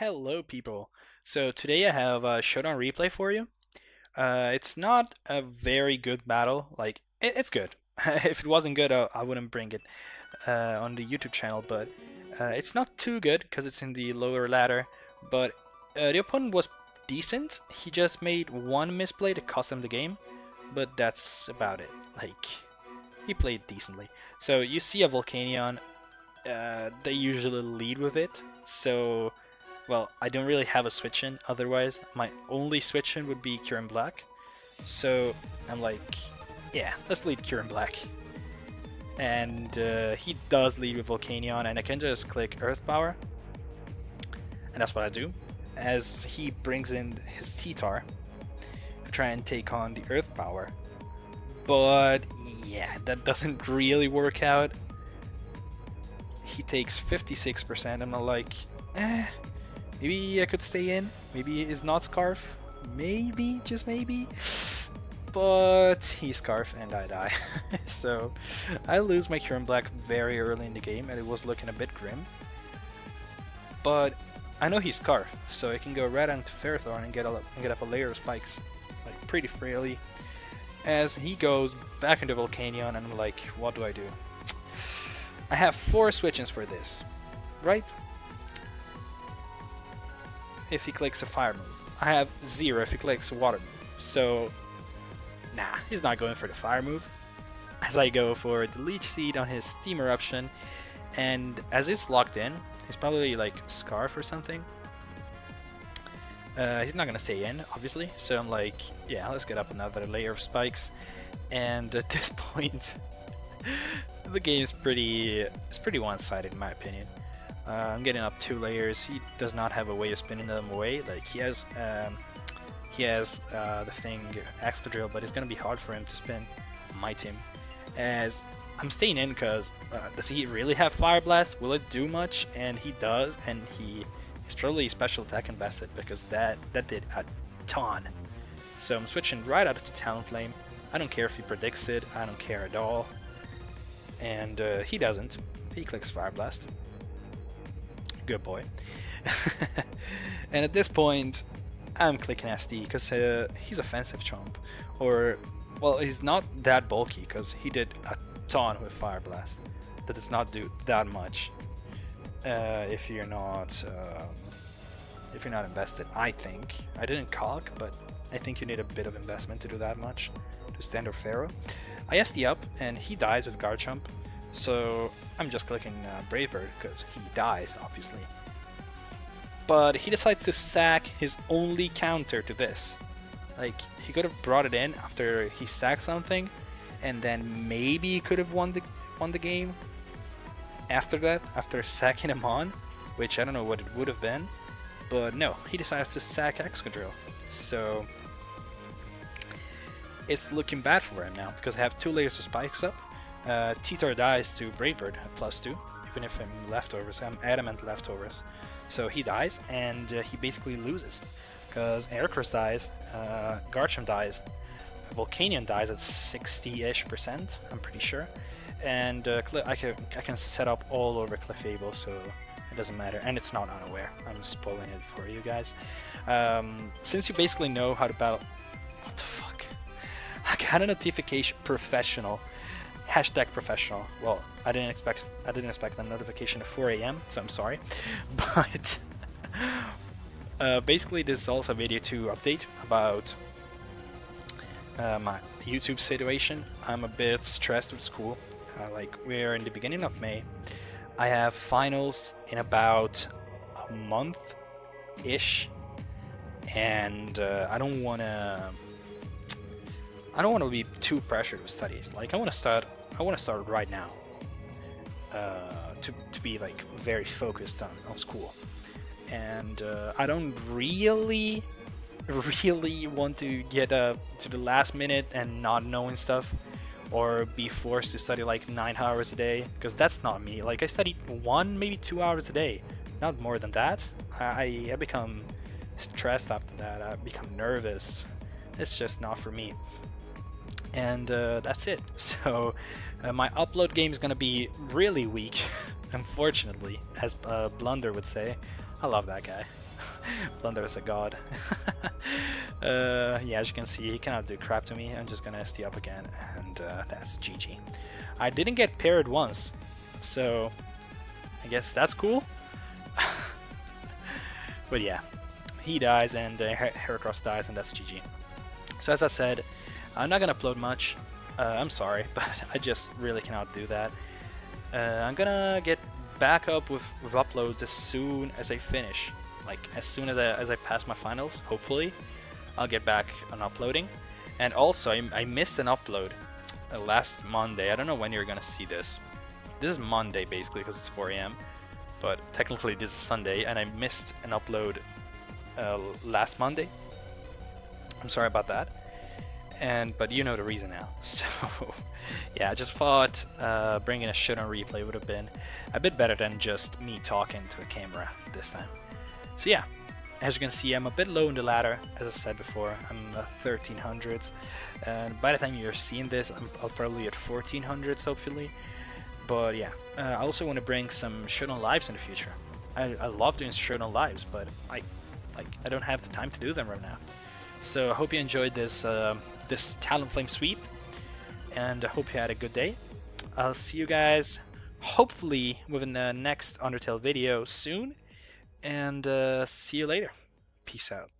Hello, people. So today I have a Showdown replay for you. Uh, it's not a very good battle. Like it, it's good. if it wasn't good, I, I wouldn't bring it uh, on the YouTube channel. But uh, it's not too good because it's in the lower ladder. But uh, the opponent was decent. He just made one misplay to cost him the game. But that's about it. Like he played decently. So you see a Volcanion. Uh, they usually lead with it. So well, I don't really have a switch in otherwise. My only switch in would be Kyurem Black. So I'm like, yeah, let's lead Kyurem Black. And uh, he does lead with Volcanion, and I can just click Earth Power. And that's what I do. As he brings in his T-Tar to try and take on the Earth Power. But yeah, that doesn't really work out. He takes 56%, and I'm like, eh, Maybe I could stay in. Maybe he's not Scarf. Maybe, just maybe. But he's Scarf and I die. so I lose my Kyurem Black very early in the game and it was looking a bit grim. But I know he's Scarf, so I can go right onto Ferrothorn and get, a, and get up a layer of spikes like pretty freely. As he goes back into Volcanion and I'm like, what do I do? I have four switch-ins for this, right? If he clicks a fire move. I have zero if he clicks a water move. So, nah, he's not going for the fire move. As I go for the Leech Seed on his Steam Eruption, and as it's locked in, he's probably like Scarf or something. Uh, he's not gonna stay in, obviously. So I'm like, yeah, let's get up another layer of spikes. And at this point, the game's pretty, it's pretty one-sided in my opinion. Uh, I'm getting up two layers. He does not have a way of spinning them away. Like he has, um, he has uh, the thing Excadrill, but it's gonna be hard for him to spin my team. As I'm staying in because uh, does he really have Fire Blast? Will it do much? And he does, and he is probably special attack invested because that that did a ton. So I'm switching right out to Talonflame. I don't care if he predicts it. I don't care at all. And uh, he doesn't. He clicks Fire Blast good boy. and at this point, I'm clicking SD because uh, he's offensive chomp. Or, well, he's not that bulky because he did a ton with Fire Blast. That does not do that much uh, if you're not um, if you're not invested. I think I didn't calc, but I think you need a bit of investment to do that much to standard Ferro. I SD up and he dies with Garchomp so I'm just clicking uh, Brave Bird because he dies, obviously. But he decides to sack his only counter to this. Like, he could have brought it in after he sacked something, and then maybe he could have won the, won the game after that, after sacking him on, which I don't know what it would have been. But no, he decides to sack Excadrill. So it's looking bad for him now, because I have two layers of spikes up, uh, dies to Brave Bird at plus 2, even if I'm leftovers, I'm adamant leftovers. So he dies, and uh, he basically loses. Because Heracross dies, uh, Garchomp dies, Volcanion dies at 60-ish percent, I'm pretty sure. And uh, I, can, I can set up all over Clefable, so it doesn't matter. And it's not unaware, I'm spoiling it for you guys. Um, since you basically know how to battle... What the fuck? I got a notification professional hashtag professional. Well, I didn't expect I didn't expect a notification at 4 a.m. So I'm sorry, but uh, basically this is also a video to update about uh, my YouTube situation. I'm a bit stressed with school. Uh, like we're in the beginning of May. I have finals in about a month ish, and uh, I don't want to. I don't want to be too pressured with studies. Like I want to start I want to start right now uh, to, to be like very focused on, on school. And uh, I don't really, really want to get uh, to the last minute and not knowing stuff or be forced to study like nine hours a day because that's not me. Like I study one, maybe two hours a day, not more than that. I, I become stressed after that. I become nervous. It's just not for me and uh, that's it. So uh, my upload game is gonna be really weak, unfortunately, as uh, Blunder would say. I love that guy. Blunder is a god. uh, yeah, as you can see, he cannot do crap to me. I'm just gonna SD up again, and uh, that's GG. I didn't get paired once, so I guess that's cool. but yeah, he dies and uh, Heracross dies, and that's GG. So as I said, I'm not gonna upload much. Uh, I'm sorry, but I just really cannot do that. Uh, I'm gonna get back up with, with uploads as soon as I finish. Like as soon as I as I pass my finals, hopefully, I'll get back on uploading. And also, I, I missed an upload uh, last Monday. I don't know when you're gonna see this. This is Monday basically because it's 4 a.m. But technically this is Sunday, and I missed an upload uh, last Monday. I'm sorry about that. And but you know the reason now. So yeah, I just thought uh, bringing a shit on replay would have been a bit better than just me talking to a camera this time. So yeah, as you can see, I'm a bit low in the ladder, as I said before. I'm uh, 1300s, and by the time you're seeing this, I'm, I'll probably at 1400s, hopefully. But yeah, uh, I also want to bring some Showdown lives in the future. I, I love doing Showdown lives, but I like I don't have the time to do them right now. So I hope you enjoyed this uh, this Talonflame sweep, and I hope you had a good day. I'll see you guys hopefully within the next Undertale video soon, and uh, see you later. Peace out.